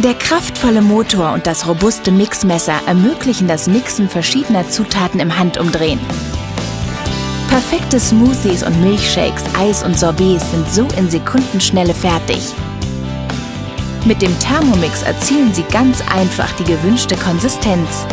Der kraftvolle Motor und das robuste Mixmesser ermöglichen das Mixen verschiedener Zutaten im Handumdrehen. Perfekte Smoothies und Milchshakes, Eis und Sorbets sind so in Sekundenschnelle fertig. Mit dem Thermomix erzielen Sie ganz einfach die gewünschte Konsistenz.